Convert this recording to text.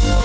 you.